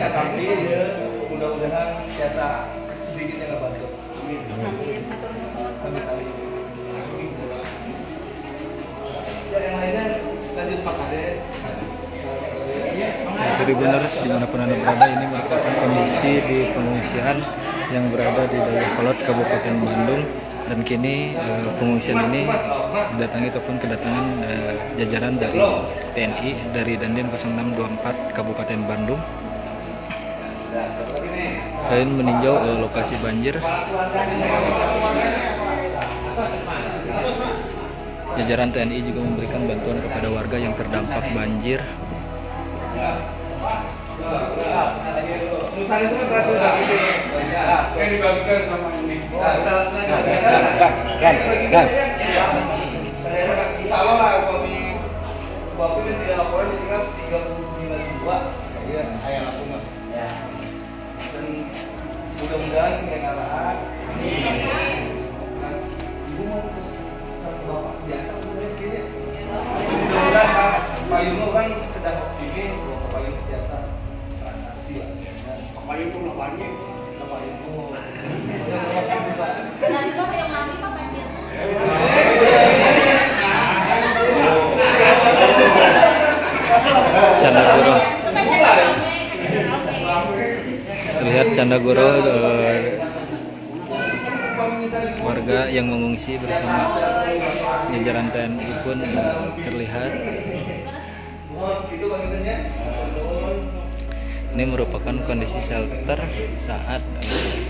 Tapi ya, mudah-mudahan biasa sedikit yang ngebantu. Amin. Amin. Amin. Amin. Ya, yang lainnya lanjut Pak Kade. Tribuners di mana pun anda berada ini merupakan kondisi di pengungsian yang berada di Dayakolot Kabupaten Bandung dan kini eh, pengungsian ini didatangi ataupun kedatangan eh, jajaran dari TNI dari Dandim 0624 Kabupaten Bandung selain meninjau eh, lokasi banjir jajaran TNI juga memberikan bantuan kepada warga yang terdampak banjir kan Ya. Nah, Bapak tidak laporan kan 39 jiwa Iya, ayah aku mas Ya Dan mudah-mudahan yang arahan Mas, ibu mau terus satu bapak biasa sebenarnya kayaknya Mudah-mudahan Pak Pak Yuno kan sedang optimis bahwa Pak Yuno biasa. Transaksi ya Pak. Yuno lah banyak Pak. Yuno Ya, semakin Pak Dan itu yang mati Pak banjir. Canda Goro Itu kan jadi rame. Terlihat Canda Goro eh, warga yang mengungsi bersama jajaran TNI pun eh, terlihat. Ini merupakan kondisi shelter saat eh,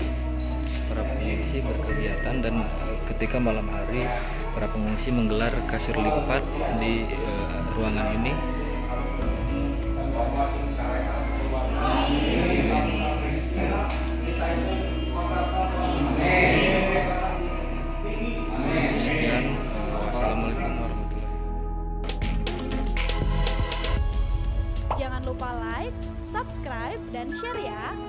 para pengungsi berkegiatan dan ketika malam hari para pengungsi menggelar kasur lipat di ruangan ini Jangan lupa like, subscribe, dan share ya.